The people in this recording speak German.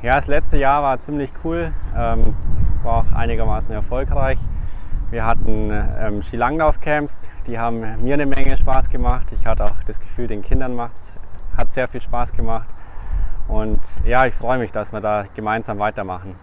Ja, das letzte Jahr war ziemlich cool, ähm, war auch einigermaßen erfolgreich. Wir hatten ähm, Skilanglauf-Camps, die haben mir eine Menge Spaß gemacht. Ich hatte auch das Gefühl, den Kindern macht's, hat sehr viel Spaß gemacht. Und ja, ich freue mich, dass wir da gemeinsam weitermachen.